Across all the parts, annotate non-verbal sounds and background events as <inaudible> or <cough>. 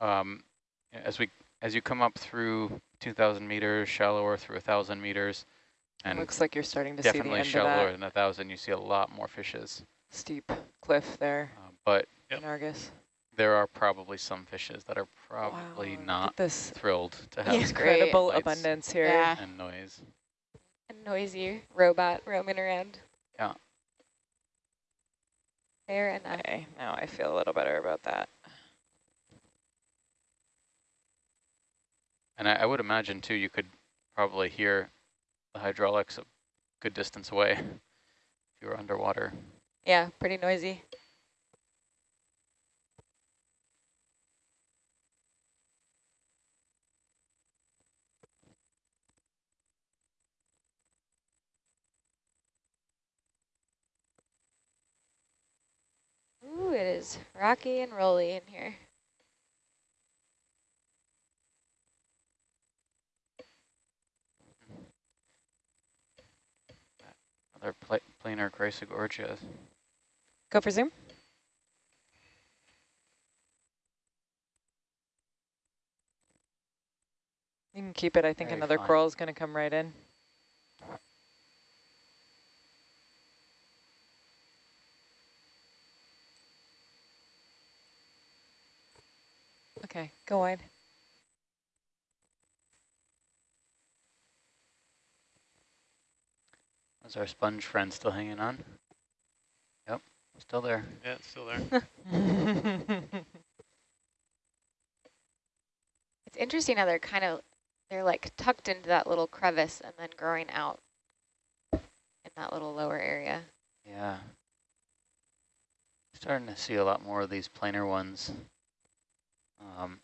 um, as we as you come up through 2,000 meters, shallower through 1,000 meters, and looks like you're starting to see the definitely shallower of than 1,000, you see a lot more fishes. steep cliff there Uh, but Yep. in Argus. there are probably some fishes that are probably wow, not this thrilled to have Yeah. incredible abundance here. Yeah. and noise. A noisy robot roaming around. Yeah. Fair enough. Okay, now I feel a little better about that. And I, I would imagine too, you could probably hear the hydraulics a good distance away <laughs> if you were underwater. Yeah, pretty noisy. Ooh, it is rocky and rolly in here. Another pla planar Chrysogorgia. Go for zoom. You can keep it. I think Very another fine. coral is going to come right in. Okay, go wide. Is our sponge friend still hanging on? Yep, still there. Yeah, it's still there. <laughs> <laughs> It's interesting how they're kind of, they're like tucked into that little crevice and then growing out in that little lower area. Yeah. Starting to see a lot more of these planar ones. Um,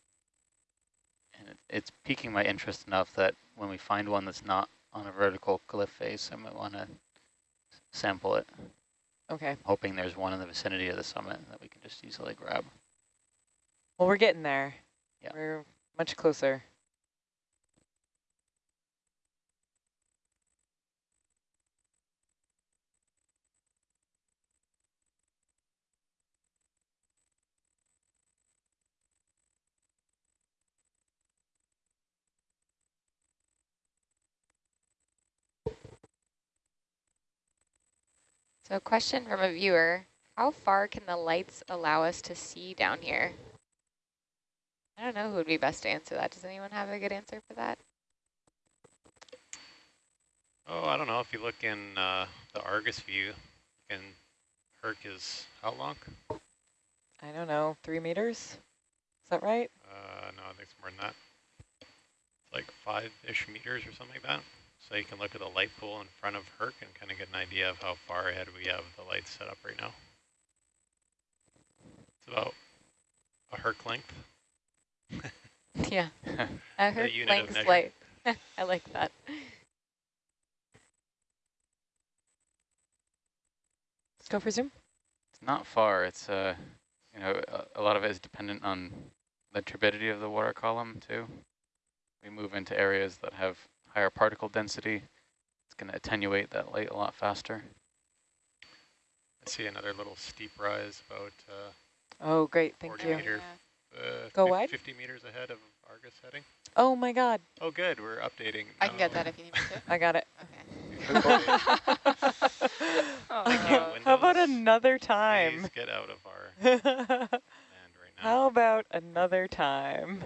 and it, it's piquing my interest enough that when we find one that's not on a vertical cliff face, I might want to sample it, okay, hoping there's one in the vicinity of the summit that we can just easily grab. well, we're getting there. Yeah. We're much closer. So a question from a viewer, how far can the lights allow us to see down here? I don't know who would be best to answer that. Does anyone have a good answer for that? Oh, I don't know. If you look in uh, the Argus view, and Herc is how long? I don't know, three meters? Is that right? Uh, no, I think it's more than that. It's like five-ish meters or something like that. So you can look at the light pool in front of Herc and kind of get an idea of how far ahead we have the lights set up right now. It's about a Herc length. <laughs> yeah, I <laughs> heard unit of length light. <laughs> I like that. Let's go for zoom. It's not far. It's, uh, you know, a, a lot of it is dependent on the turbidity of the water column too. We move into areas that have higher particle density. It's going to attenuate that light a lot faster. I see another little steep rise about uh, Oh, great, thank 40 you. meter, uh, Go fif- wide? 50 meters ahead of Argus heading. Oh my God, Oh, good. We're updating. I can get that if you need me to. I got it. <laughs> Okay. <laughs> Thank How about Windows. another Please time? get out of our <laughs> land right now. How about another time?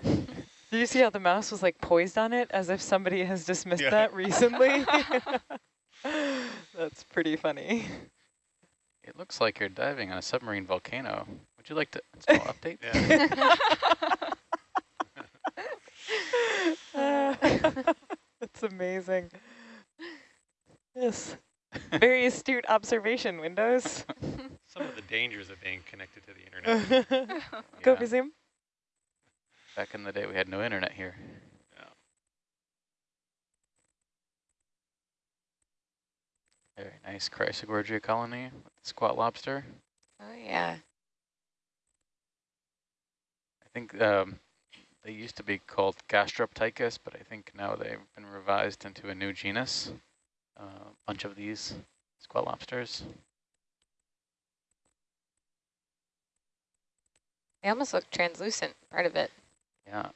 Did you see how the mouse was like poised on it as if somebody has dismissed Yeah. that recently? <laughs> <laughs> That's pretty funny. It looks like you're diving on a submarine volcano. Would you like to <laughs> install update? Yeah. That's amazing. Yes. Very astute observation, Windows. Some of the dangers of being connected to the internet. Go Yeah. for zoom. Back in the day, we had no internet here. Yeah. Very nice Chrysogorgia colony with the squat lobster. Oh yeah. I think um, they used to be called Gastroptychus, but I think now they've been revised into a new genus. A bunch of these squat lobsters. They almost look translucent, part of it. Yeah,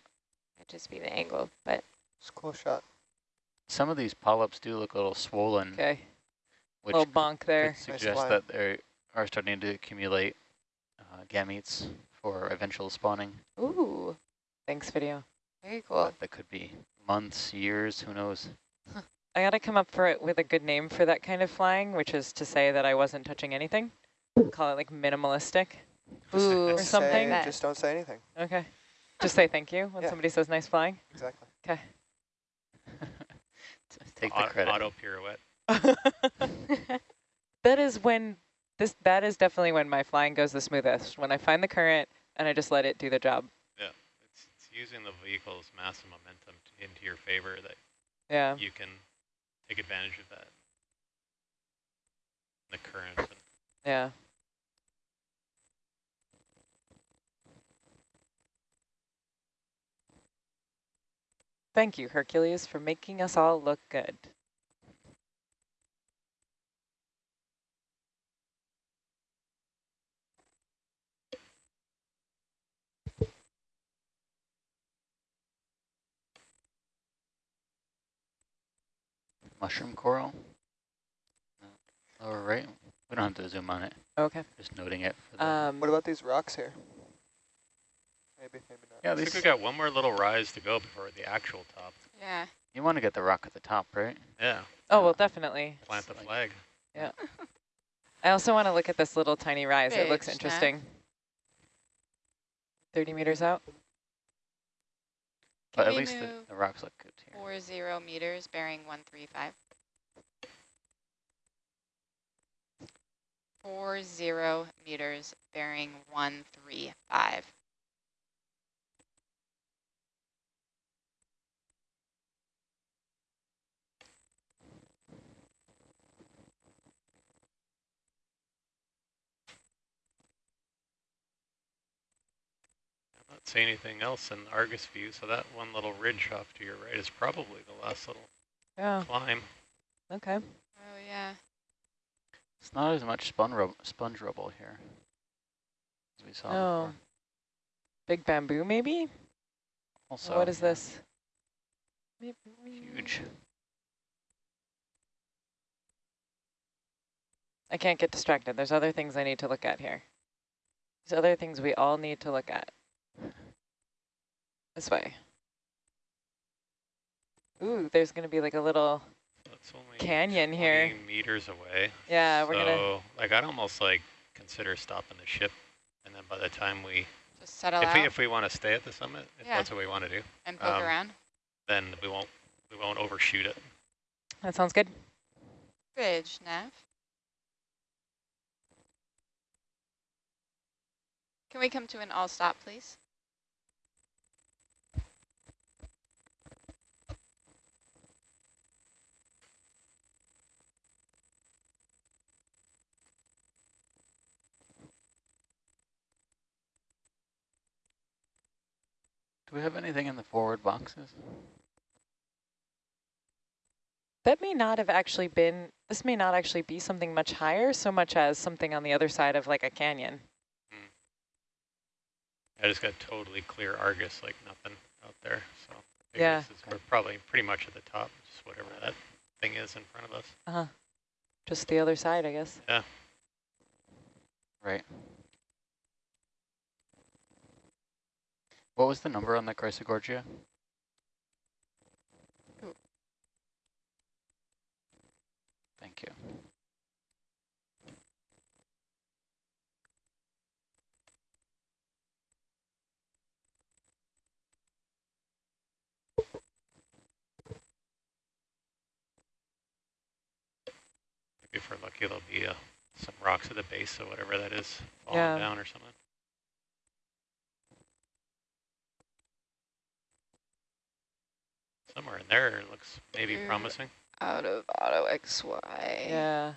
It'd just be the angle, but It's a cool shot. some of these polyps do look a little swollen, Okay, which little bonk there. could suggest line. that they are starting to accumulate uh, gametes for eventual spawning. ooh, Thanks, video. very cool. But that could be months, years, who knows? I gotta come up for it with a good name for that kind of flying, which is to say that I wasn't touching anything. Call it like minimalistic. Ooh, Or something. Say, just don't say anything. Okay. Just say thank you when Yeah. somebody says nice flying. Exactly. Okay. <laughs> Take the Auto, credit. auto pirouette. <laughs> that is when this that is definitely when my flying goes the smoothest. When I find the current and I just let it do the job. Yeah, It's, it's using the vehicle's mass and momentum to, into your favor that Yeah. you can take advantage of that. The current. And Yeah. Thank you, Hercules, for making us all look good. Mushroom coral. No. Lower right. We don't have to zoom on it. Okay. Just noting it. For the, Um, What about these rocks here? Maybe, maybe not. yeah, I think these, we got one more little rise to go before the actual top. yeah. you want to get the rock at the top, right? Yeah, oh, well, definitely. plant the flag. Yeah. I also want to look at this little tiny rise. It looks Big snack. interesting. 30 meters out. But Can at we least the, move the rocks look good here. Four zero meters bearing one three five. Four zero meters bearing one three five. I'm not seeing anything else in Argus view, so that one little ridge off to your right is probably the last little Yeah. climb. Okay. Oh yeah. It's not as much spun rub sponge rubble here as we saw Oh. before. Big bamboo, maybe? Also, what is yeah, this? Huge. I can't get distracted. There's other things I need to look at here. There's other things we all need to look at. This way. Ooh, there's going to be like a little That's only canyon here. 20 meters away. Yeah, we're gonna- like, I'd almost like consider stopping the ship, and then by the time we, Just settle if out we if we want to stay at the summit, if Yeah. that's what we want to do, and poke um, around. then we won't we won't overshoot it. That sounds good. Bridge, Nav. Can we come to an all stop, please? Do we have anything in the forward boxes? That may not have actually been, this may not actually be something much higher so much as something on the other side of like a canyon. I just got totally clear Argus, like nothing out there. So maybe Yeah. this is, we're probably pretty much at the top, just whatever that thing is in front of us. Uh-huh. Just the other side, I guess. Yeah. Right. What was the number on the Chrysogorgia? Ooh. Thank you. Maybe if we're lucky, there'll be uh, some rocks at the base of whatever that is falling Yeah. down or something. Somewhere in there looks maybe You're- promising. Out of auto XY. Yeah.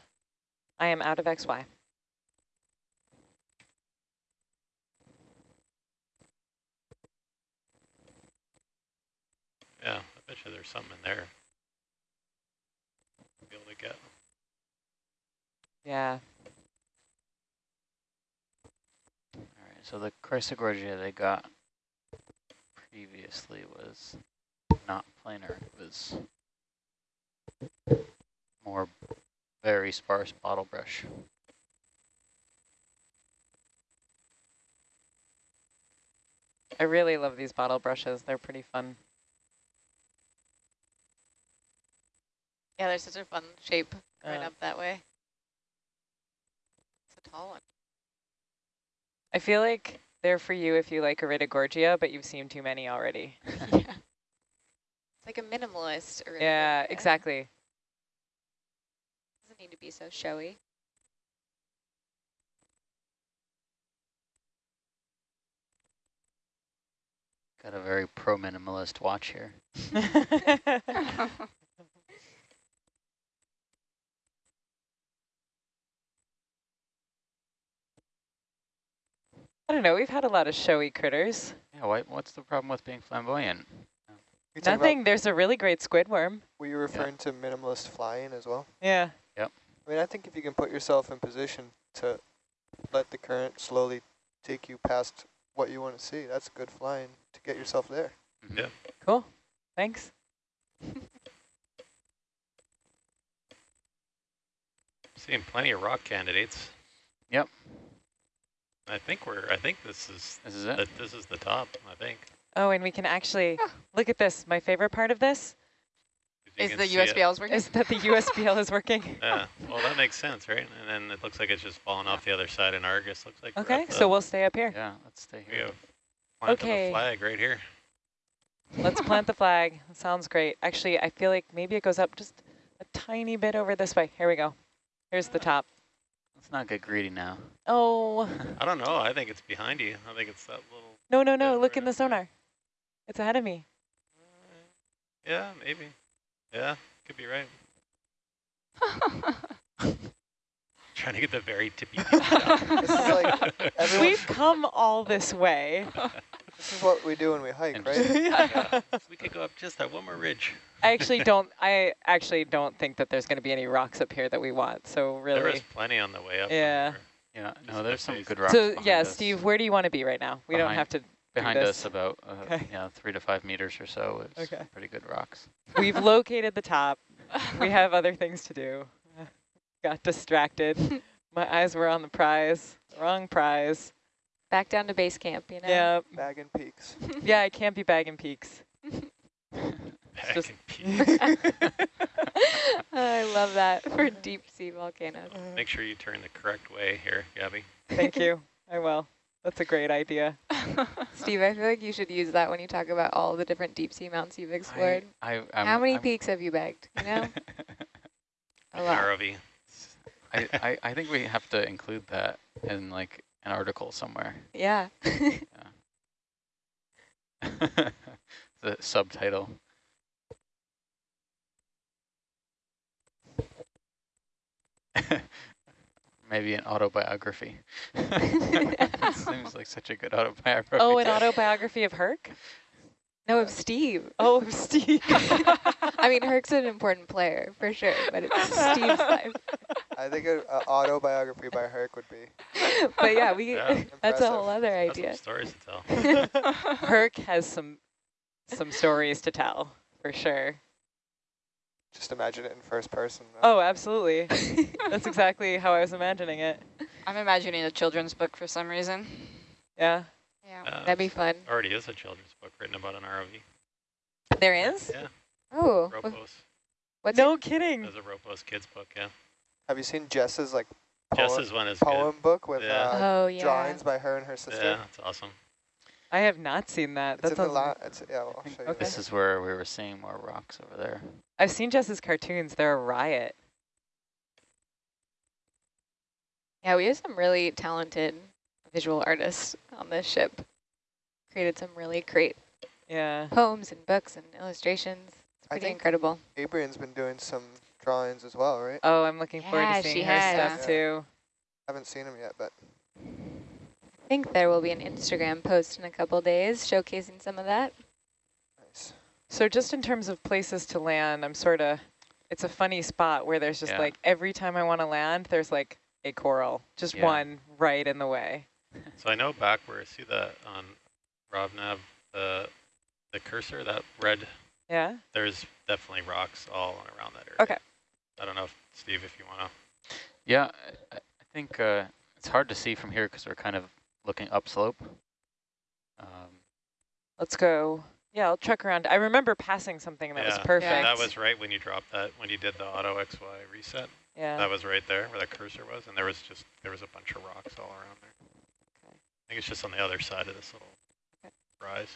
I am out of XY. Yeah, I bet you there's something in there. Be able to get. Yeah. All right, so the Chrysogorgia they got previously was not planar. It was more very sparse bottle brush. I really love these bottle brushes. They're pretty fun. Yeah, they're such a fun shape going Uh, up that way. It's a tall one. I feel like they're for you if you like Iridogorgia, but you've seen too many already. <laughs> yeah. It's like a minimalist. Or yeah, exactly. Doesn't need to be so showy. Got a very pro-minimalist watch here. <laughs> I don't know. We've had a lot of showy critters. Yeah, why, what's the problem with being flamboyant? You talking Nothing. There's a really great squid worm. Were you referring to minimalist flying as well? Yeah. Yep. I mean, I think if you can put yourself in position to let the current slowly take you past what you want to see, that's good flying to get yourself there. Mhm. Yeah. Cool. Thanks. <laughs> Seeing plenty of rock candidates. Yep. I think we're. I think this is. This is it. That this is the top. I think. Oh, and we can actually look at this. My favorite part of this Is the USBL is working? is that the USBL is working. <laughs> Yeah. Well, that makes sense, right? And then it looks like it's just falling off the other side, and Argus looks like. Okay, so we'll stay up here. Yeah, let's stay here. we here. have planted Okay. the flag right here. Let's plant the flag. Sounds great. Actually, I feel like maybe it goes up just a tiny bit over this way. Here we go. Here's the top. Let's not get greedy now. Oh, I don't know. I think it's behind you. I think it's that little. no, no, no. Look in the up there. sonar. It's ahead of me. Yeah, maybe. Yeah, could be right. <laughs> Trying to get the very tippy. <laughs> This is like. We've come all this way. <laughs> This is what we do when we hike, And right? yeah. we could go up just that one more ridge. I actually don't. I actually don't think that there's going to be any rocks up here that we want. So There really. is plenty on the way up. Yeah. from Yeah, no, there's some face. good rocks So yeah, us. Steve, where do you want to be right now? We don't have to. Behind us about, uh, Okay. yeah, three to five meters or so. It's Okay. pretty good rocks. We've <laughs> located the top. We <laughs> have other things to do. <laughs> Got distracted. My eyes were on the prize. Wrong prize. Back down to base camp, you know? Yeah. Bagging peaks. Yeah, I can't be bagging peaks. Back just- I love that for deep sea volcanoes. Make sure you turn the correct way here, Gabby. Thank you. I will. That's a great idea. <laughs> Steve, I feel like you should use that when you talk about all the different deep sea mounts you've explored. I, I'm, How many I'm- peaks have you bagged? You know? <laughs> A lot. ROV. I, I, I think we have to include that in like an article somewhere. Yeah. <laughs> the subtitle. Maybe an autobiography. <laughs> <laughs> Seems like such a good autobiography. Oh, an autobiography of Herc? no, of Steve. Oh, of Steve. <laughs> I mean, Herc's an important player for sure, but it's Steve's life. I think an autobiography by Herc would be. But yeah, we Yeah. that's a Impressive. whole other That's some idea. stories to tell. Herc has some some stories to tell, for sure. Just imagine it in first person. Oh, absolutely. <laughs> That's exactly how I was imagining it. I'm imagining a children's book for some reason. Yeah. Yeah. Uh, That'd be fun. already is a children's book written about an ROV. There is? Yeah, Oh, wh- Ropos. what's No kidding. There's a Ropos kids book, yeah. Have you seen Jess's like poem, Jess's one is poem book with Yeah. uh, Oh yeah. drawings by her and her sister? Yeah, that's awesome. I have not seen that. It's That in the sounds la it's, yeah, I'll show you. Okay. This is where we were seeing more rocks over there. I've seen Jess's cartoons. They're a riot. Yeah, we have some really talented visual artists on this ship. Created some really great Yeah. poems and books and illustrations. It's I pretty think- incredible. Adrian's been doing some drawings as well, right? Oh, I'm looking forward Yeah, to she seeing her has. stuff too. I Haven't seen him yet, but I think there will be an Instagram post in a couple days showcasing some of that. Nice. So just in terms of places to land, I'm sort of, it's a funny spot where there's just Yeah. like every time I want to land, there's like a coral, just Yeah. one right in the way. <laughs> So I know back where, I see that on RobNav, the the cursor, that red, Yeah? there's definitely rocks all around that area. Okay. I don't know, if, Steve, if you want to. Yeah, I, I think uh, it's hard to see from here because we're kind of looking upslope. Um, Let's go. Yeah, I'll truck around. I remember passing something that was perfect. Yeah, perfect. That was right when you dropped that, when you did the auto XY reset. yeah. That was right there where the cursor was, and there was just, there was a bunch of rocks all around there. Okay. I think it's just on the other side of this little Okay. rise.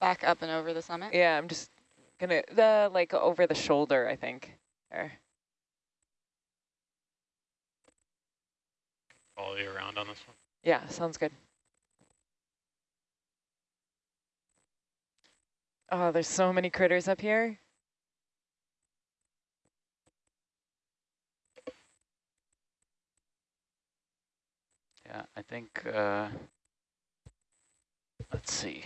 Back up and over the summit? Yeah, I'm just gonna the like over the shoulder, I think. There. Follow you around on this one. Yeah, sounds good. Oh, there's so many critters up here. yeah, I think, uh, let's see.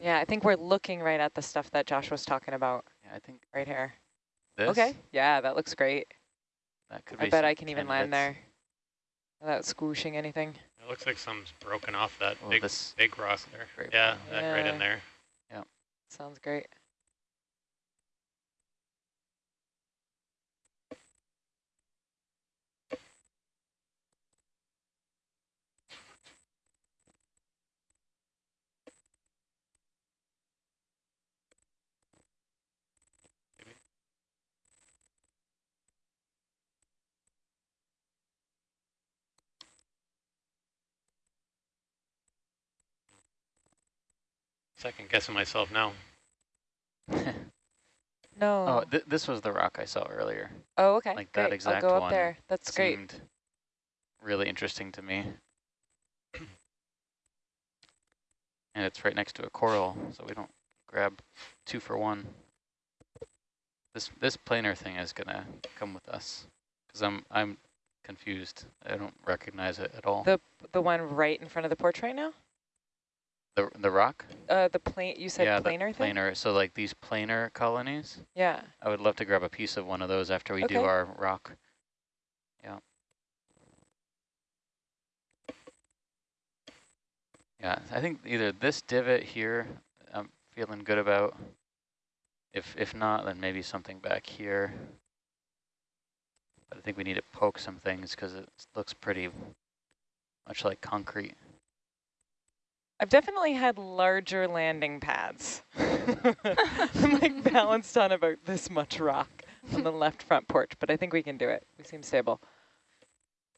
Yeah, I think we're looking right at the stuff that Josh was talking about Yeah, I think right here. this. Okay. Yeah, that looks great. That could be I be bet I can even land there without squooshing anything. It looks like something's broken off that Oh, big, this big rock there. great Yeah, that right in there. Yeah. Sounds great. Second guessing myself now. <laughs> No. oh, th this was the rock I saw earlier. Oh, okay. like that great. exact I'll go up one there. That's great. Seemed really interesting to me. <coughs> And it's right next to a coral, so we don't grab two for one. This this planar thing is gonna come with us because I'm I'm confused. I don't recognize it at all. The the one right in front of the porch right now? The the rock? Uh, the plane. You said yeah, planar the thing. planar. So like these planar colonies. Yeah. I would love to grab a piece of one of those after we do our rock. Yeah. Yeah, I think either this divot here, I'm feeling good about. If if not, then maybe something back here. But I think we need to poke some things because it looks pretty much like concrete. I've definitely had larger landing pads. <laughs> I'm like balanced on about this much rock on the left front porch, but I think we can do it. We seem stable.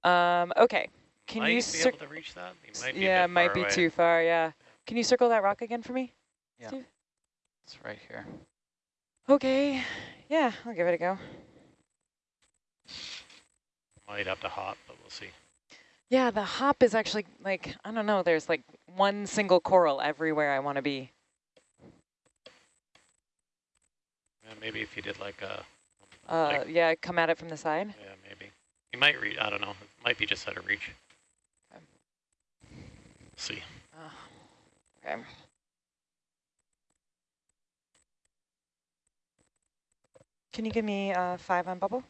Um, okay. Can might you be cir- able to reach that? You might be yeah, it might be away. too far, yeah. Can you circle that rock again for me? Yeah. Steve? It's right here. Okay. Yeah, I'll give it a go. Might have to hop, but we'll see. Yeah, the hop is actually like, I don't know, there's like one single coral everywhere I want to be. Yeah, maybe if you did like a, Uh, like, yeah, come at it from the side. yeah, maybe. You might reach, I don't know, it might be just out of reach. Okay. See. Oh, okay. Can you give me uh, five on bubble?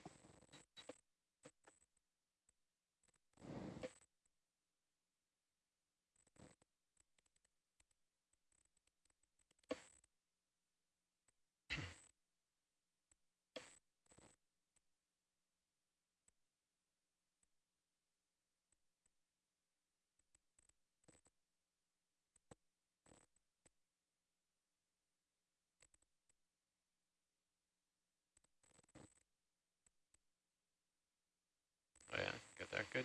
Oh yeah, get there, good.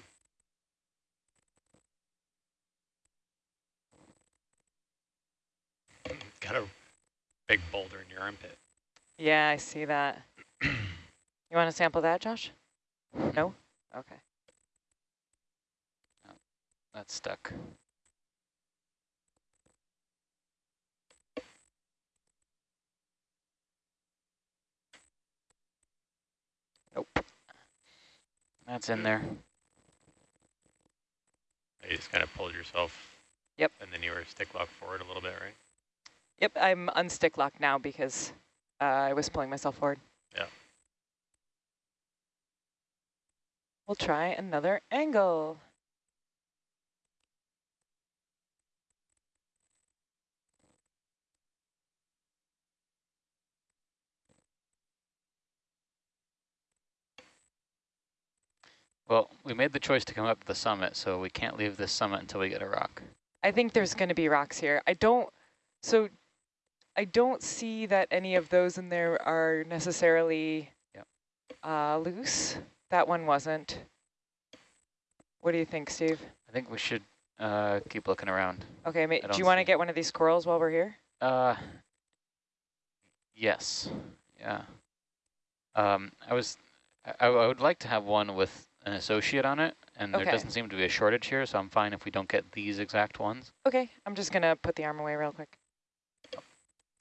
Got a big boulder in your armpit. Yeah, I see that. <clears throat> You want to sample that, Josh? No? Okay. Oh, That's stuck. Nope. That's in there. You just kind of pulled yourself. Yep. And then you were stick locked forward a little bit, right? Yep, I'm unstick locked now because uh, I was pulling myself forward. Yeah. We'll try another angle. Well, we made the choice to come up to the summit, so we can't leave this summit until we get a rock. I think there's going to be rocks here. I don't, so I don't see that any of those in there are necessarily Yep. uh, loose. That one wasn't. What do you think, Steve? I think we should uh, keep looking around. Okay, do you want to get one of these corals while we're here? Uh, yes, yeah. Um, I was, I, I would like to have one with an associate on it, and Okay. there doesn't seem to be a shortage here, so I'm fine if we don't get these exact ones. Okay, I'm just going to put the arm away real quick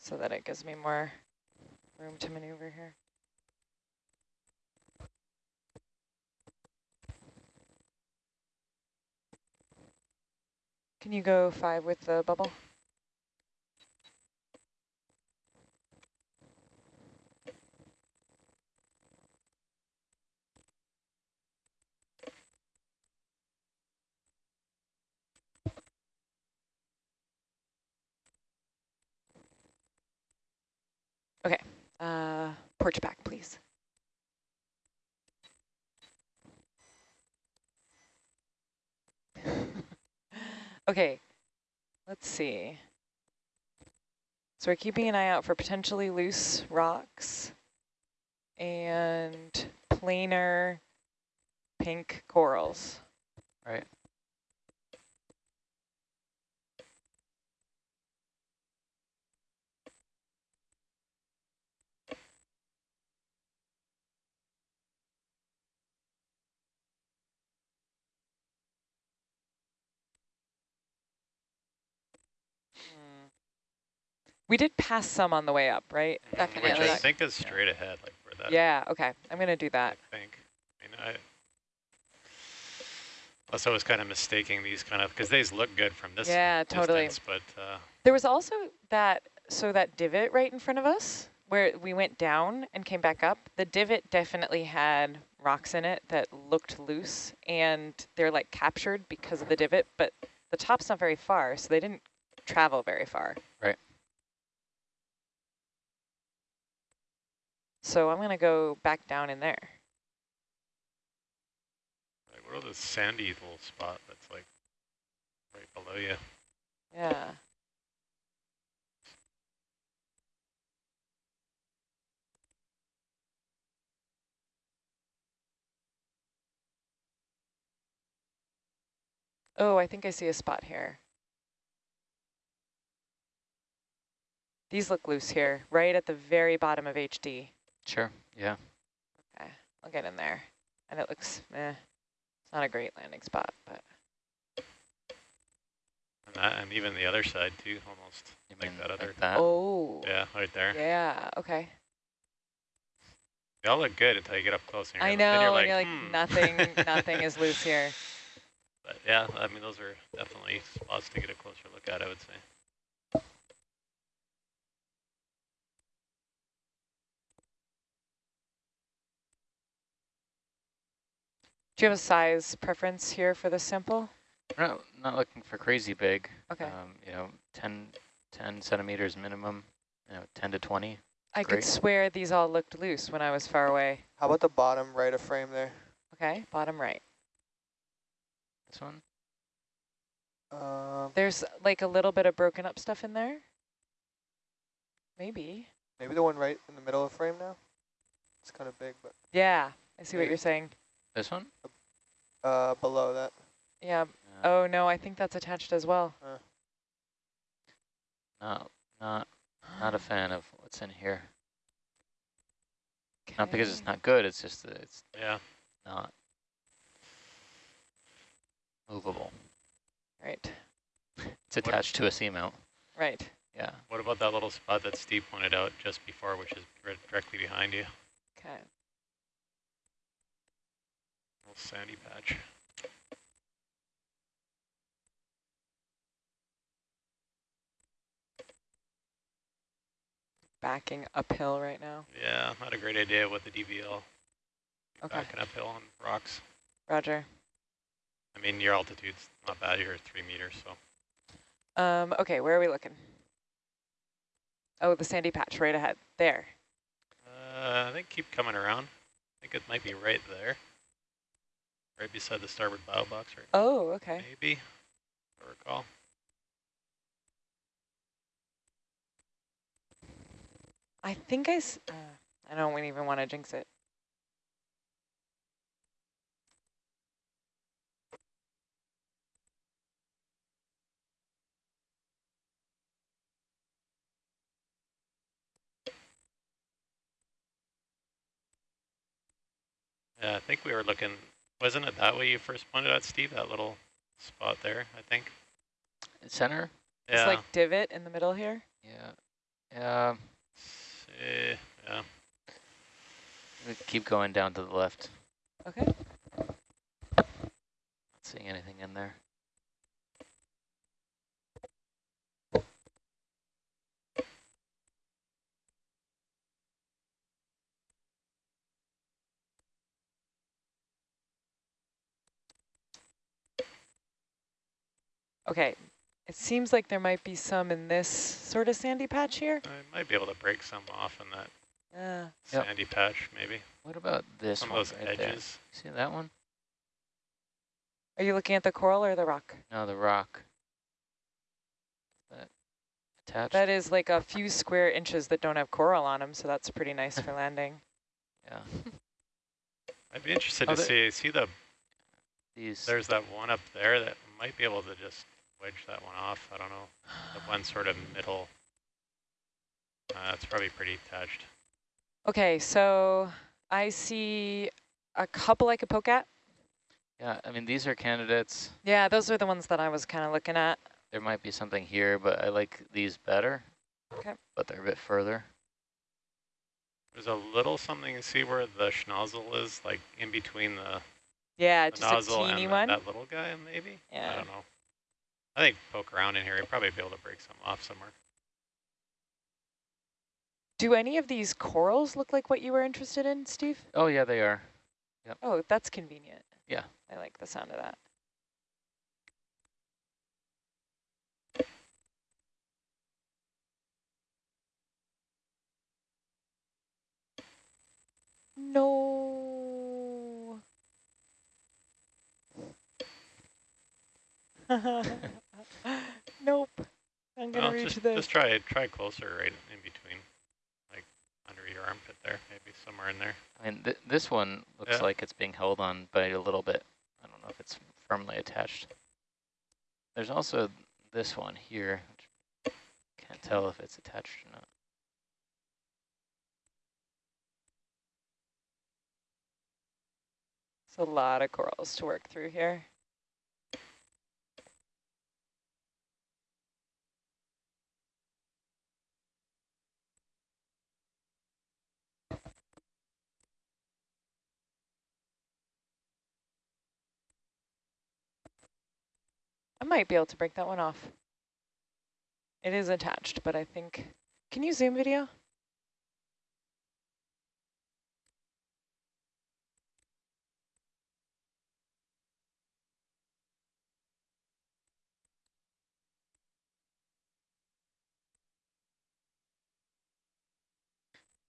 so that it gives me more room to maneuver here. Can you go five with the bubble? Okay, uh, porch back, please. <laughs> okay, let's see. So we're keeping an eye out for potentially loose rocks and planar pink corals. Right. We did pass some on the way up, right? Definitely. Which I think is straight ahead, like where that, Yeah, okay. I'm going to do that. I think. I mean, I, unless I was kind of mistaking these kind of, because these look good from this Yeah, totally. distance, but uh, There was also that, so that divot right in front of us where we went down and came back up, the divot definitely had rocks in it that looked loose and they're like captured because of the divot, but the top's not very far, so they didn't travel very far. Right. So I'm going to go back down in there. like, what are the sandy little spot that's like right below you? Yeah. Oh, I think I see a spot here. These look loose here, right at the very bottom of HD. Sure, yeah. Okay, I'll get in there. And it looks, eh, it's not a great landing spot, but And, that, and even the other side too, almost You like mean that other. that? oh, Yeah, right there. yeah, okay. They all look good until you get up close. And I know, then you're and like, you're like, hmm. nothing, <laughs> nothing is loose here. But yeah, I mean, those are definitely spots to get a closer look at, I would say. Do you have a size preference here for this sample? We're not, not looking for crazy big. Okay. Um, you know, 10, 10 centimeters minimum, you know, 10 to 20. I could swear these all looked loose when I was far away. How about the bottom right of frame there? Okay, bottom right. This one? Um, There's like a little bit of broken up stuff in there. Maybe. maybe the one right in the middle of frame now? It's kind of big, but Yeah, I see what you're saying. This one? uh, below that. Yeah. Uh, Oh, no, I think that's attached as well. No, not, not a <gasps> fan of what's in here. Not because it's not good, it's just that it's Yeah. not movable. Right, It's attached to a seamount. right. Yeah. What about that little spot that Steve pointed out just before, which is directly behind you? Okay. Little sandy patch. Backing uphill right now. Yeah, not a great idea with the DVL. Okay. Backing uphill on rocks. Roger. I mean, your altitude's not bad. You're three meters, so. Um, okay, where are we looking? Oh, the sandy patch right ahead. There. Uh, I think keep coming around. I think it might be right there. Right beside the starboard bow box, right? Oh, okay. Maybe, I recall. I think I, s- uh, I don't even want to jinx it. Yeah, I think we were looking, wasn't it that way you first pointed out, Steve, that little spot there, I think? Center? Yeah. It's like divot in the middle here. Yeah. Yeah. eh, yeah. Keep going down to the left. Okay. Not seeing anything in there. Okay. It seems like there might be some in this sort of sandy patch here. I might be able to break some off in that Uh, Yep. sandy patch, maybe. What about this Some one of those right there? edges. See that one? are you looking at the coral or the rock? No, the rock. That attached? That is like a few square inches that don't have coral on them, so that's pretty nice for <laughs> landing. yeah. <laughs> I'd be interested Oh, to see, see the, These. there's that one up there that might be able to just wedge that one off. I don't know. The one sort of middle. Uh, it's probably pretty attached. Okay, so I see a couple I could poke at. Yeah, I mean, these are candidates. Yeah, those are the ones that I was kind of looking at. There might be something here, but I like these better. Okay. But they're a bit further. There's a little something you see where the schnozzle is, like in between the, Yeah, the just a teeny and one. that, that little guy, maybe? Yeah. I don't know. I think poke around in here, you'll probably be able to break some off somewhere. Do any of these corals look like what you were interested in, Steve? Oh, yeah, they are. Oh, that's convenient. Yeah. I like the sound of that. No. <laughs> <laughs> nope. I'm gonna Well, reach just, this. just try try closer right in between, like under your armpit there, maybe somewhere in there. I mean, th this one looks Yeah. like it's being held on by a little bit. I don't know if it's firmly attached. There's also this one here. Which can't tell if it's attached or not. It's a lot of corals to work through here. Might be able to break that one off. It is attached, but I think, can you zoom video?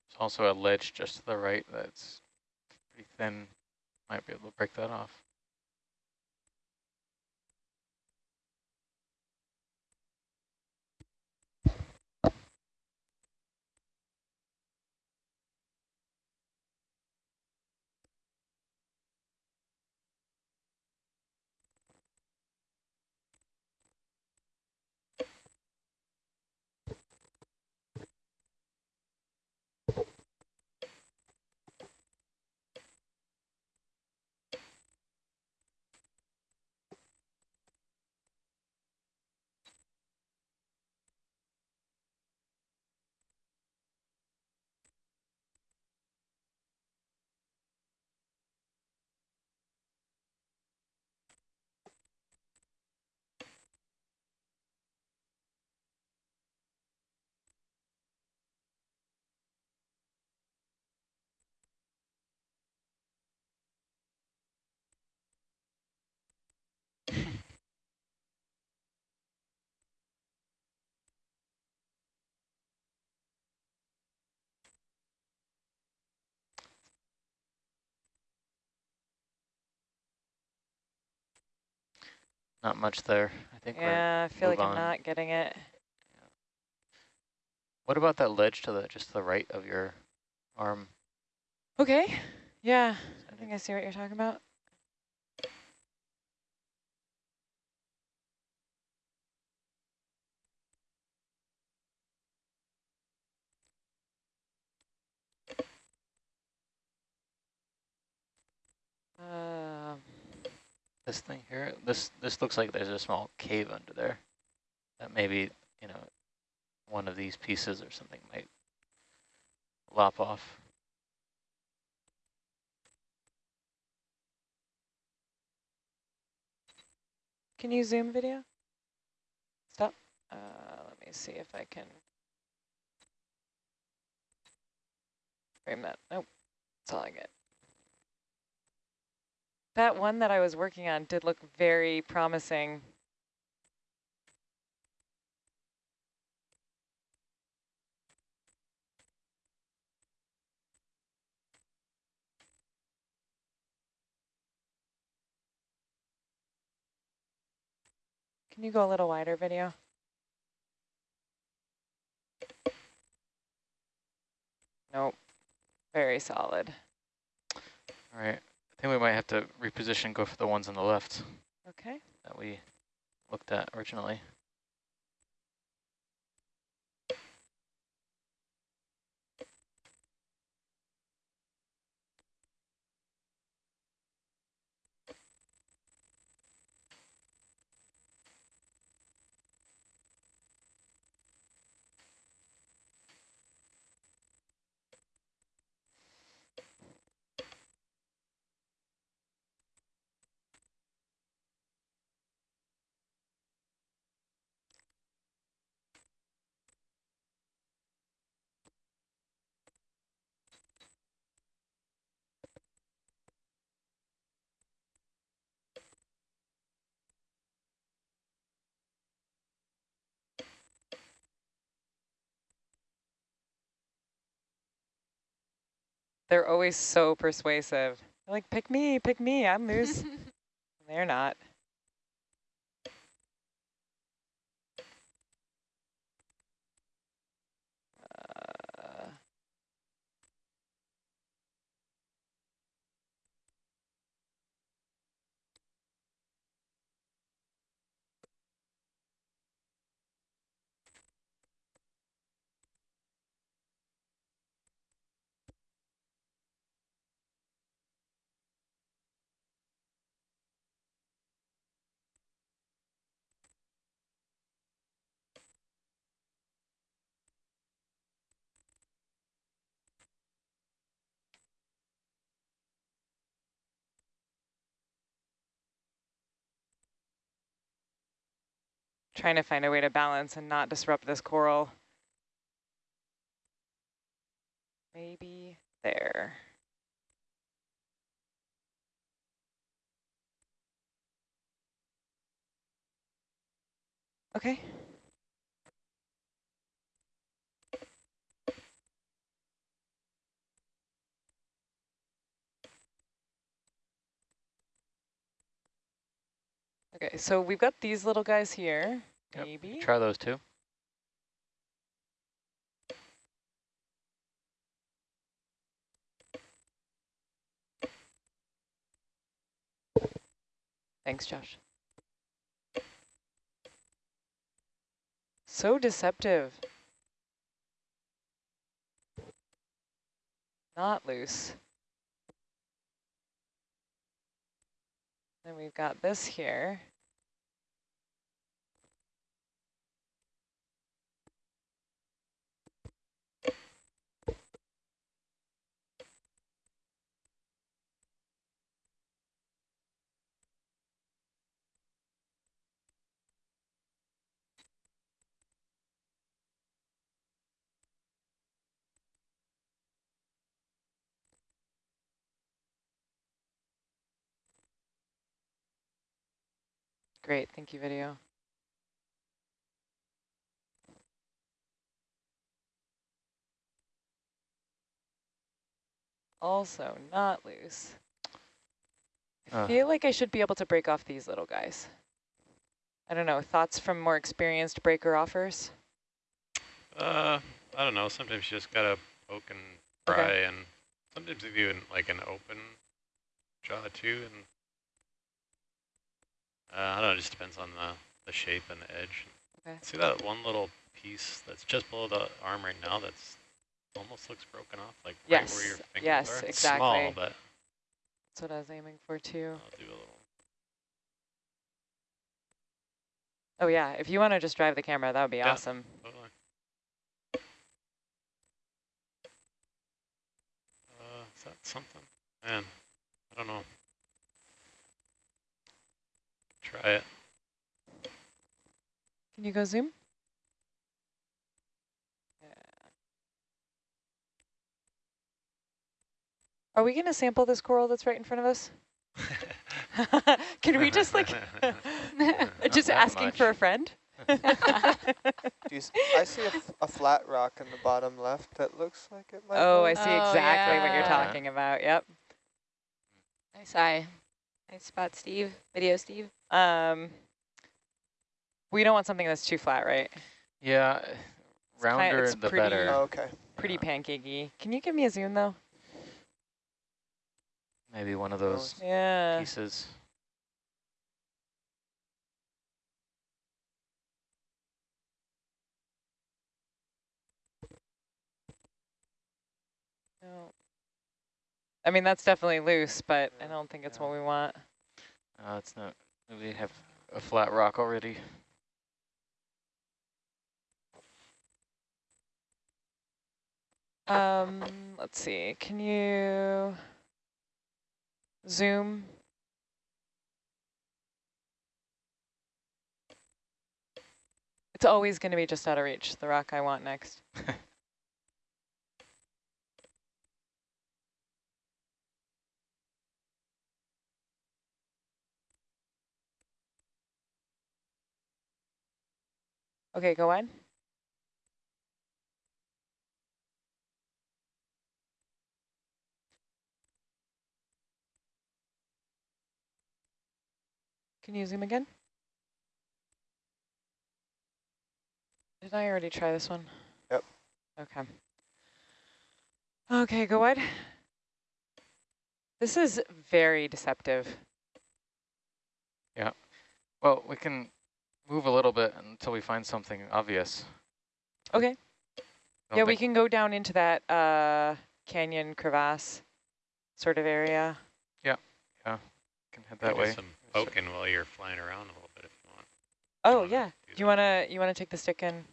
There's also a ledge just to the right that's pretty thin. Might be able to break that off. Not much there. I think we're, Yeah, I feel like move I'm not getting it. what about that ledge to the, just to the right of your arm? Okay, yeah, I think I see what you're talking about. Uh, This thing here, this this looks like there's a small cave under there. That maybe, you know, one of these pieces or something might lop off. can you zoom video? Stop. Uh, let me see if I can frame that. Nope, that's all I get. That one that I was working on did look very promising. Can you go a little wider video? Nope, very solid. All right, think we might have to reposition, go for the ones on the left Okay. that we looked at originally. They're always so persuasive. They're like, pick me, pick me, I'm loose. <laughs> They're not. Uh, trying to find a way to balance and not disrupt this coral. Maybe there. Okay. Okay, so we've got these little guys here, Yep, maybe. Try those two. Thanks, Josh. So deceptive. Not loose. Then we've got this here. Great, thank you, video. Also not loose. I Uh. feel like I should be able to break off these little guys. I don't know, thoughts from more experienced breaker offers? Uh, I don't know. Sometimes you just gotta poke and Okay. pry, and sometimes if you in like an open jaw too, and uh, I don't know. It just depends on the the shape and the edge. Okay. See that one little piece that's just below the arm right now? That's almost looks broken off, like right where your Yes, fingers yes, are. It's exactly. small, but That's what I was aiming for too. I'll do a little. Oh yeah, if you want to just drive the camera, that would be Yeah. awesome. Totally. Uh, is that something? Man, I don't know. Try it. Can you go zoom? Yeah. Are we going to sample this coral that's right in front of us? <laughs> <laughs> Can we just like, <laughs> just asking much. for a friend? Do you s I see a, f- a flat rock in the bottom left that looks like it might oh, hold. I see Oh, exactly what you're oh, yeah. talking about. Yep. Nice eye. Nice spot, Steve. Video, Steve. Um, we don't want something that's too flat, right? Yeah, kinda- rounder it's the pretty- better. Oh, okay. Pretty Yeah. pancakey. Can you give me a zoom though? Maybe one of those Yeah. pieces. No. I mean, that's definitely loose, but I don't think it's Yeah. what we want. Uh, it's not. We have a flat rock already. Um, let's see. Can you zoom? It's always going to be just out of reach, the rock I want next. <laughs> Okay, go on. Can you zoom again? Did I already try this one? Yep. Okay. Okay, go wide. This is very deceptive. Yeah. Well, we can move a little bit until we find something obvious. Okay. Don't yeah, we can go down into that uh, canyon crevasse sort of area. Yeah, yeah. Can head that do way. some poking while you're flying around a little bit if you want. Oh wanna yeah. do Do you wanna you wanna take the stick and,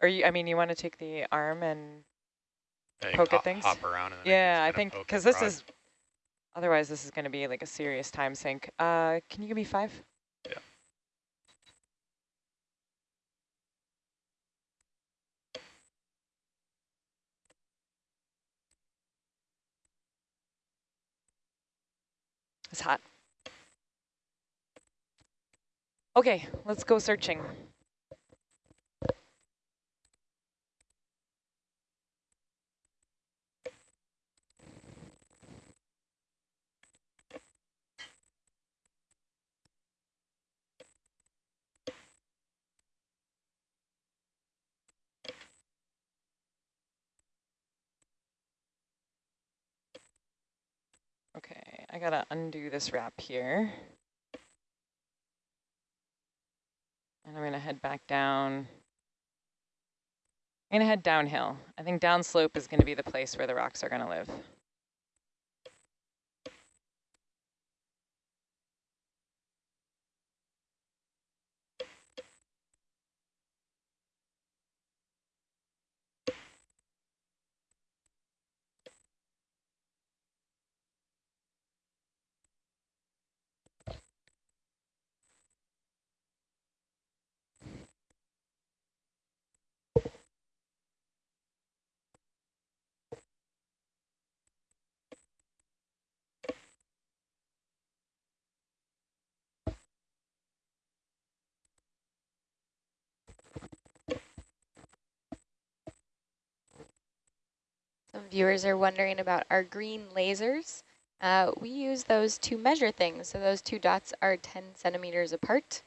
or you? I mean, you wanna take the arm and Yeah, you can poke at things? Hop around and then yeah, I I think because this is. Otherwise, this is going to be like a serious time sink. Uh, can you give me five? It's hot. Okay, let's go searching. Okay, I gotta undo this wrap here. And I'm gonna head back down. I'm gonna head downhill. I think downslope is gonna be the place where the rocks are gonna live. Some viewers are wondering about our green lasers. Uh, we use those to measure things. So those two dots are 10 centimeters apart.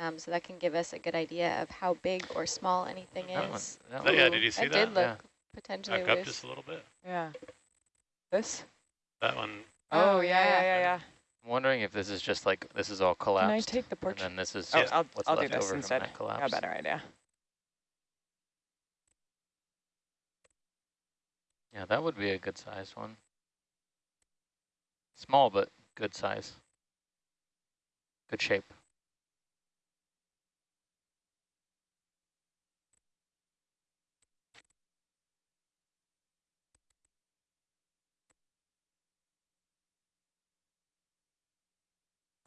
Um, so that can give us a good idea of how big or small anything That one, is. that Oh, one- yeah, did you see that? that? did look Yeah. potentially Back up loose. just a little bit. Yeah. This? That one, Oh, Oh, yeah, yeah, yeah. yeah, yeah. I'm wondering if this is just like, this is all collapsed. Can I take the And then this is Oh, just I'll, what's I'll do left this over from instead. that A better idea. Yeah, that would be a good size one. Small, but good size. Good shape.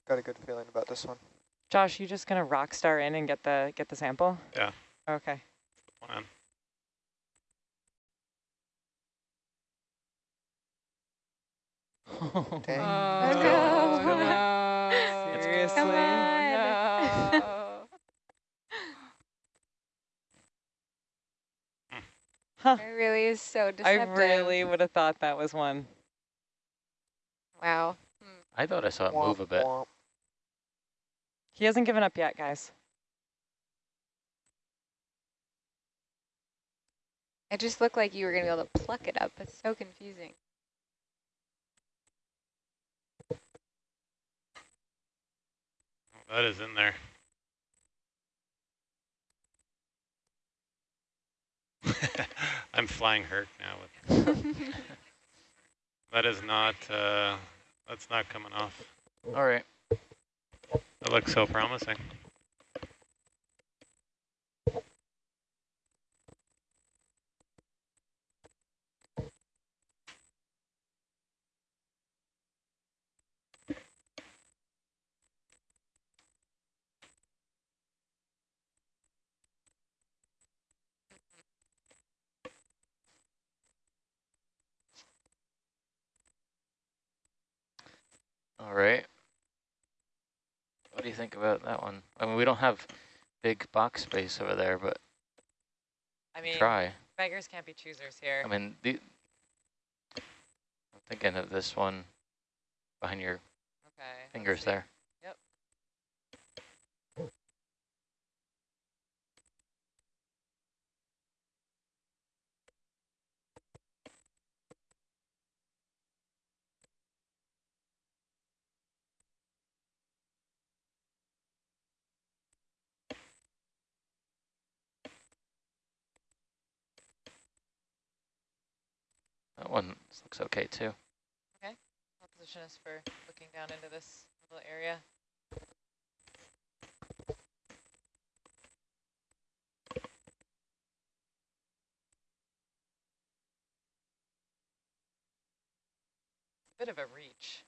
Got a good feeling about this one. Josh, you just gonna rock star in and get the get the sample? Yeah. Okay. plan. Dang. Oh, It's no. no. Seriously? Come on. No. Huh. It really is so deceptive. I really would have thought that was one. Wow. I thought I saw it Womp move a bit. womp. He hasn't given up yet, guys. It just looked like you were going to be able to pluck it up. It's so confusing. That is in there. <laughs> I'm flying Herc now. With <laughs> that is not. Uh, that's not coming off. All right. That looks so promising. All right. What do you think about that one? I mean, we don't have big box space over there, but I mean, try. beggars can't be choosers here. I mean, the, I'm thinking of this one behind your okay. fingers there. Yep. That one looks okay too. Okay. I'll position us for looking down into this little area. Bit of a reach.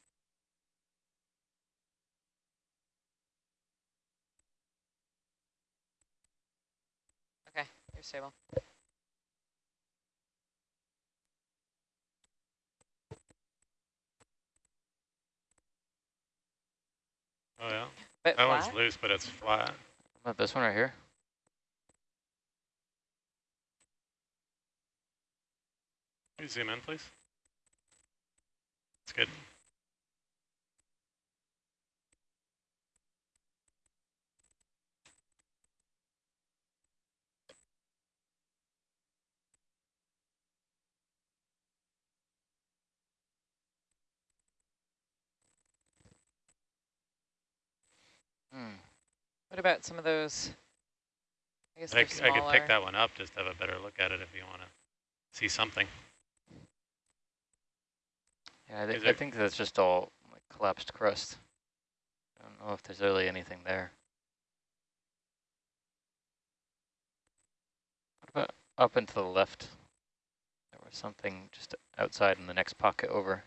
Okay, you're stable. Oh yeah. Bit That flat. one's loose, but it's flat. How about this one right here? Can you zoom in, please? It's good. Hmm. What about some of those? I guess I, they're c- I could pick that one up just to have a better look at it if you want to see something. Yeah, I, thi- Is I think that's just all like collapsed crust. I don't know if there's really anything there. What about up and to the left? There was something just outside in the next pocket over.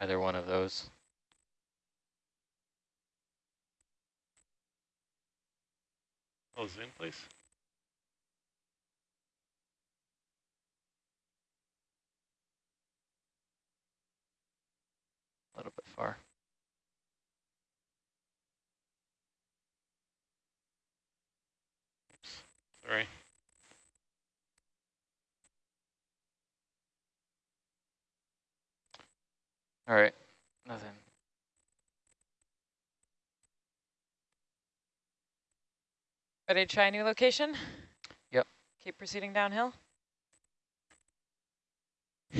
Either one of those. Oh, zoom, please. A little bit far. Sorry. All right, nothing. Ready to try a new location? Yep. Keep proceeding downhill. <laughs>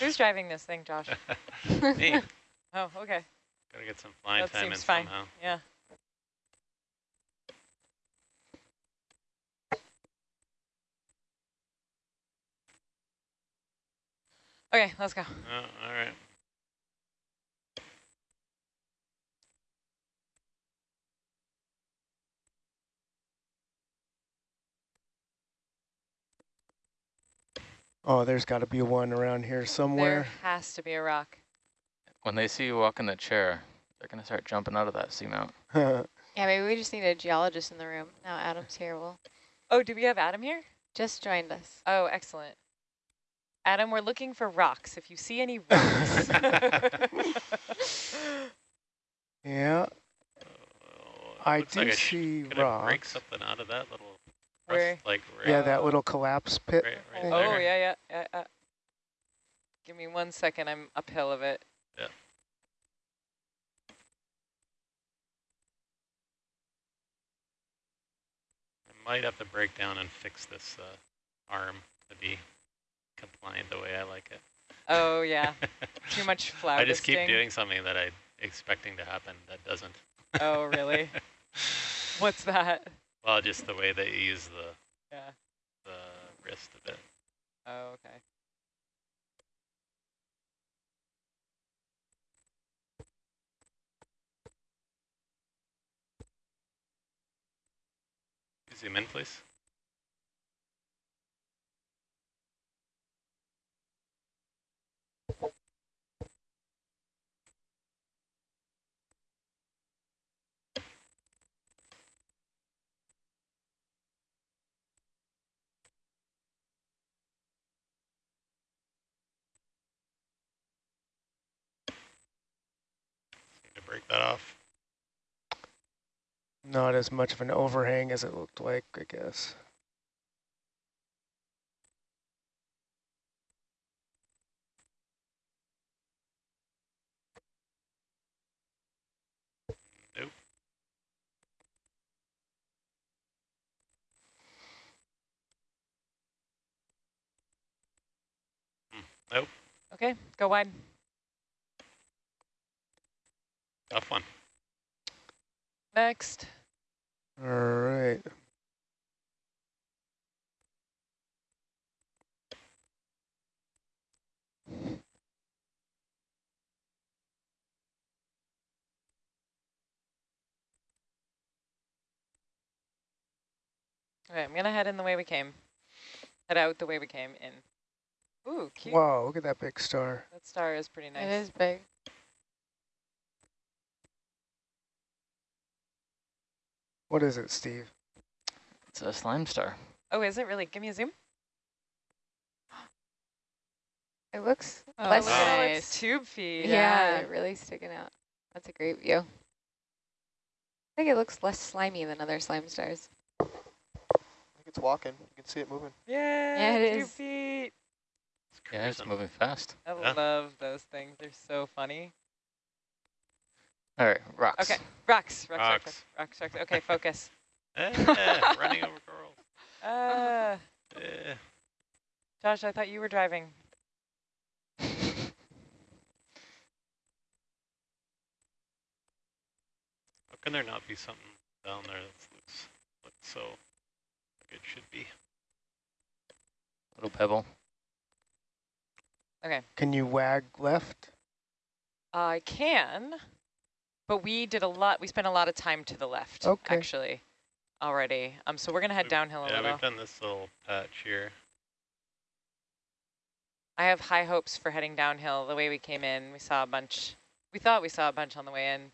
Who's driving this thing, Josh? <laughs> Me, <laughs> Oh, okay. gotta get some flying That time in fine. somehow. Yeah. Okay, let's go. Oh, all right. Oh, there's got to be one around here somewhere. There has to be a rock. When they see you walk in the chair, they're going to start jumping out of that seamount. <laughs> Yeah, maybe we just need a geologist in the room. Now Adam's here. Well, Oh, do we have Adam here? just joined us. Oh, excellent. Adam, we're looking for rocks. If you see any rocks. <laughs> <laughs> yeah, Oh, I looks do like I sh- see Could I break something out of that little Where? like right, Yeah, Uh, that little collapse pit. right, right oh, there? yeah, yeah, yeah, yeah. Give me one second. I'm uphill of it. Yeah. I might have to break down and fix this uh, arm to be compliant the way I like it. Oh, yeah. <laughs> Too much flower I just keep dusting. doing something that I'm expecting to happen that doesn't. Oh, really? <laughs> What's that? Well, just the way that you use the, Yeah. the wrist of it. Oh, okay. Zoom in, please. Need that off. Not as much of an overhang as it looked like, I guess. Nope. Hmm, Nope. Okay, go wide. Tough one. Next. All right. Okay, I'm going to head in the way we came. Head out the way we came in. Ooh, cute. Wow, look at that big star. That star is pretty nice. It is big. What is it, Steve? It's a slime star. Oh, is it really? Give me a zoom. It looks Oh, less look at nice. its tube feet. Yeah, really sticking out. That's a great view. I think it looks less slimy than other slime stars. I think it's walking. You can see it moving. Yeah, Yeah, it tube is. feet. It's Yeah, it's moving fast. I Yeah. love those things. They're so funny. All right, rocks. Okay, rocks, rocks, rocks, Rocks. rocks, rocks, rocks. Okay, <laughs> focus. Eh, running over corals. <laughs> Uh, Eh. Josh, I thought you were driving. <laughs> How can there not be something down there that's looks, looks so like it should be? Little pebble. Okay. Can you wag left? I can, but we did a lot. We spent a lot of time to the left, Okay. actually, already. Um, so we're gonna head We've- downhill a yeah, little. we've done this little patch here. I have high hopes for heading downhill. The way we came in, we saw a bunch. We thought we saw a bunch on the way in.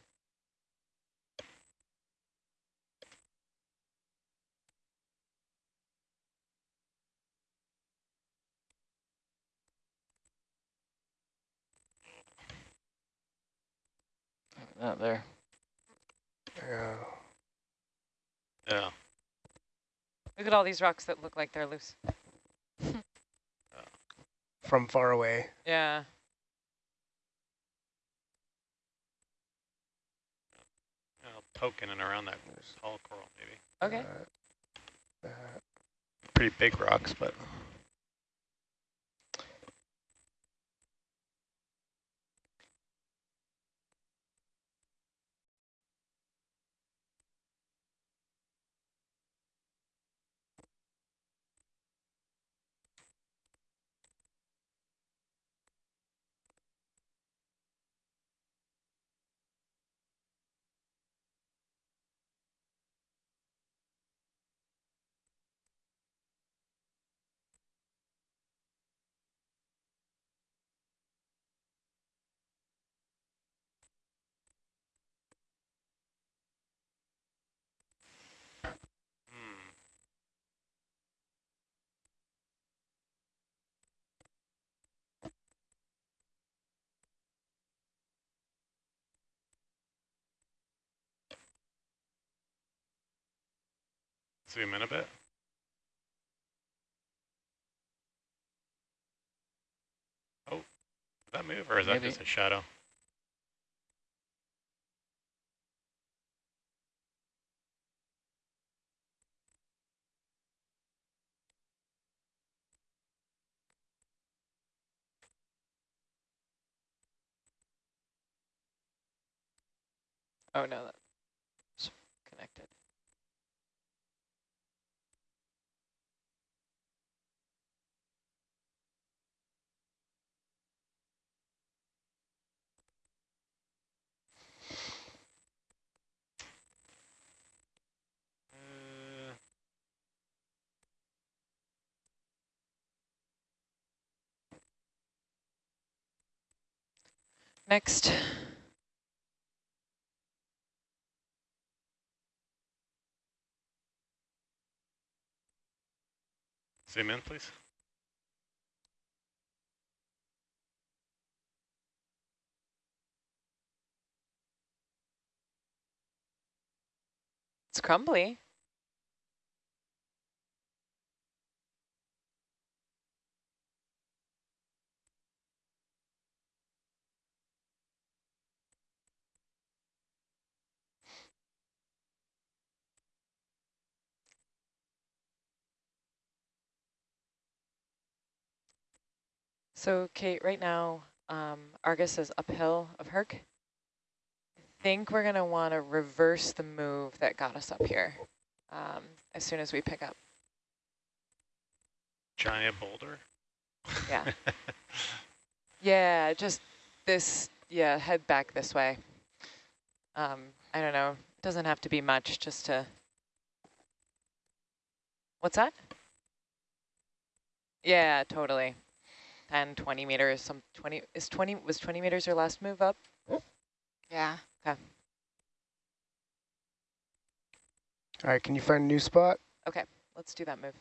That there. Yeah. Yeah. Look at all these rocks that look like they're loose. <laughs> From far away. Yeah. I'll poke in and around that tall coral, maybe. Okay. Uh, that. Pretty big rocks, but hmm. Zoom in a bit. Oh, did that move or is that just a shadow? Oh no, that's connected. Uh, Next. zoom in, please. It's crumbly. So Kate, right now, um, Argus is uphill of Herc. I think we're gonna wanna reverse the move that got us up here um, as soon as we pick up. Giant boulder. Yeah. <laughs> Yeah, just this, yeah, head back this way. Um, I don't know, doesn't have to be much just to, what's that? Yeah, totally. 10, 20 meters, some 20, is 20, was 20 meters your last move up? Yeah. Okay. All right, can you find a new spot? Okay, let's do that move.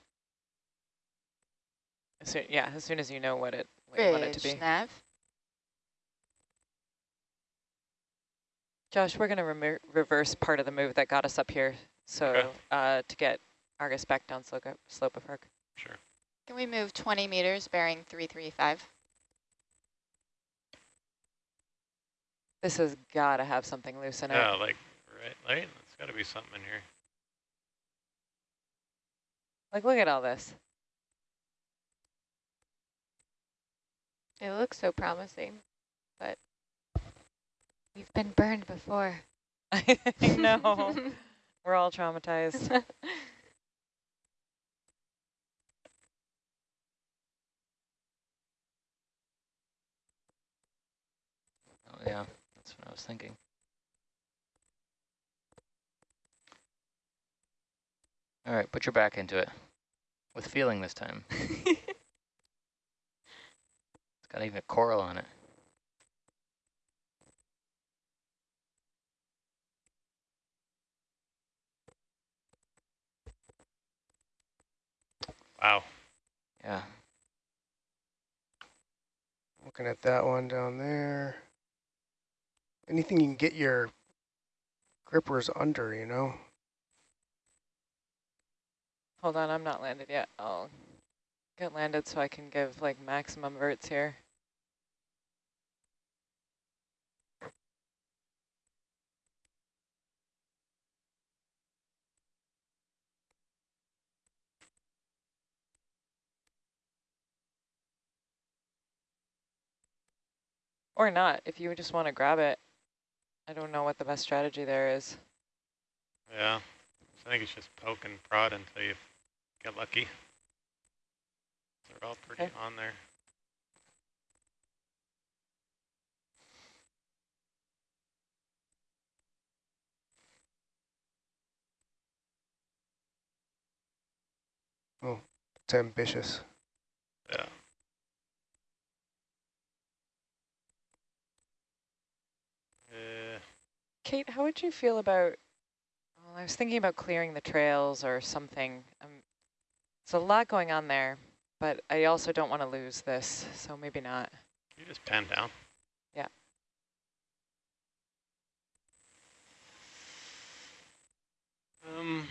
As soon, yeah, as soon as you know what it, what you want it to Bridge be. nav. Josh, we're gonna remer- reverse part of the move that got us up here, so Okay. uh, to get Argus back down slope, slope of Herc. Sure. Can we move 20 meters bearing 335? This has gotta have something loose in it. Yeah, like right, right. There's got to be something in here. Like, look at all this. It looks so promising, but we've been burned before. <laughs> I know. <laughs> We're all traumatized. <laughs> Oh, yeah, that's what I was thinking. All right, put your back into it. With feeling this time. <laughs> it's got even a coral on it. Wow. Yeah. Looking at that one down there anything you can get your grippers under, you know? Hold on, I'm not landed yet. I'll get landed so I can give like maximum verts here. Or not, if you just want to grab it. I don't know what the best strategy there is. Yeah. I think it's just poke and prod until you get lucky. They're all pretty Okay. on there. Oh, It's ambitious. Yeah. Uh, Kate, how would you feel about, well, I was thinking about clearing the trails or something. Um, it's a lot going on there, but I also don't want to lose this, so maybe not. you just pan down. Yeah. Um.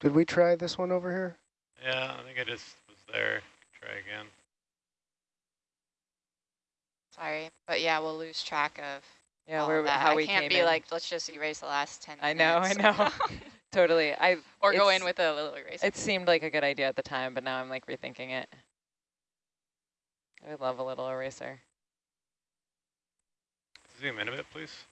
Did we try this one over here? Yeah, I think I just was there. Try again. Sorry, but yeah, we'll lose track of Yeah, all where that. how I we can't came be in. like, let's just erase the last 10 I know, I know. <laughs> <laughs> totally. I or go in with a little eraser. It seemed like a good idea at the time, but now I'm like rethinking it. I would love a little eraser. Zoom in a bit, please.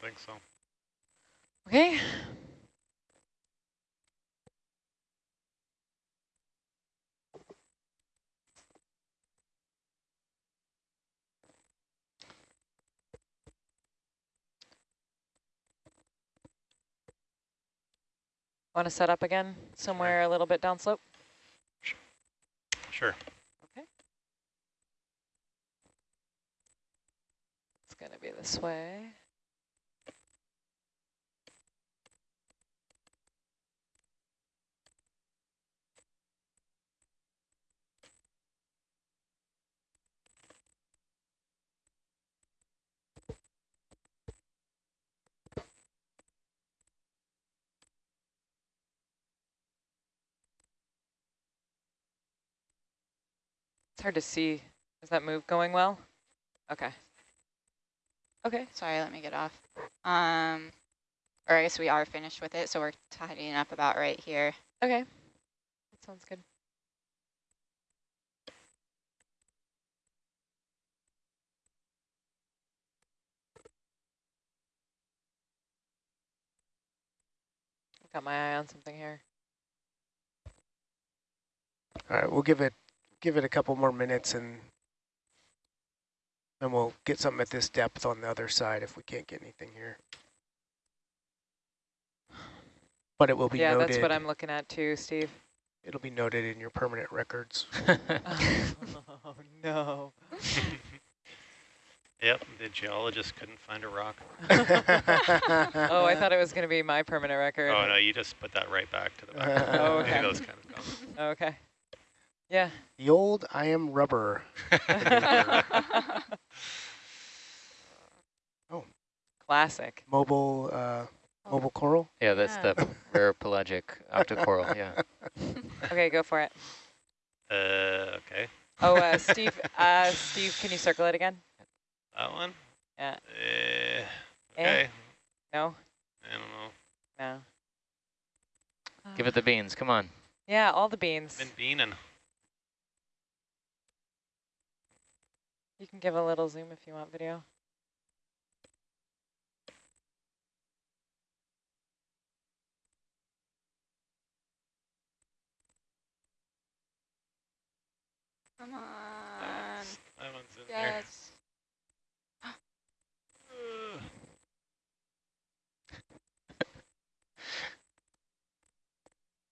Think so. Okay. Want to set up again somewhere a little bit downslope? Sure. Okay. It's going to be this way. It's hard to see. Is that move going well? Okay. Okay. Sorry, let me get off. Um, or I guess we are finished with it, so we're tidying up about right here. Okay. That sounds good. Got my eye on something here. All right, we'll give it give it a couple more minutes and then we'll get something at this depth on the other side if we can't get anything here. But it will be yeah, noted. that's what I'm looking at too, Steve. It'll be noted in your permanent records. <laughs> <laughs> oh, no. <laughs> Yep, the geologist couldn't find a rock. oh, I thought it was going to be my permanent record. Oh no, you just put that right back to the back. Oh, Maybe okay. those kind of comments. Okay. Yeah. The old I am rubber. <laughs> Oh. Classic. Mobile uh, mobile coral. Yeah, that's Yeah. the <laughs> rare pelagic octocoral, yeah. <laughs> Okay, go for it. Uh, okay. Oh, uh, Steve, uh, Steve, can you circle it again? That one? Yeah. Uh, Eh? okay. No? I don't know. No. Give it the beans, come on. Yeah, all the beans. Been beaning. You can give a little zoom if you want video. Come on. That one's in there. Yes.